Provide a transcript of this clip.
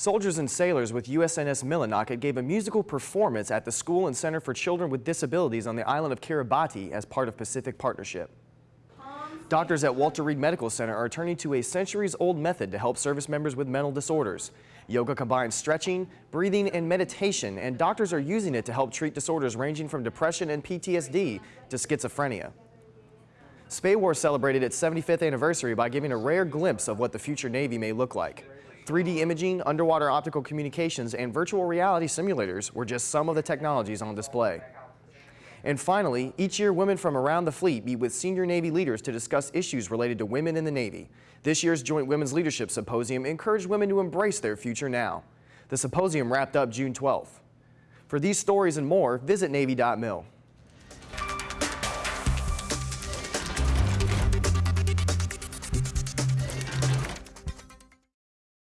Soldiers and sailors with USNS Millinocket gave a musical performance at the School and Center for Children with Disabilities on the island of Kiribati as part of Pacific Partnership. Doctors at Walter Reed Medical Center are turning to a centuries-old method to help service members with mental disorders. Yoga combines stretching, breathing, and meditation, and doctors are using it to help treat disorders ranging from depression and PTSD to schizophrenia. SPAWAR celebrated its 75th anniversary by giving a rare glimpse of what the future Navy may look like. 3D imaging, underwater optical communications, and virtual reality simulators were just some of the technologies on display. And finally, each year women from around the fleet meet with senior Navy leaders to discuss issues related to women in the Navy. This year's Joint Women's Leadership Symposium encouraged women to embrace their future now. The symposium wrapped up June 12th. For these stories and more, visit Navy.mil.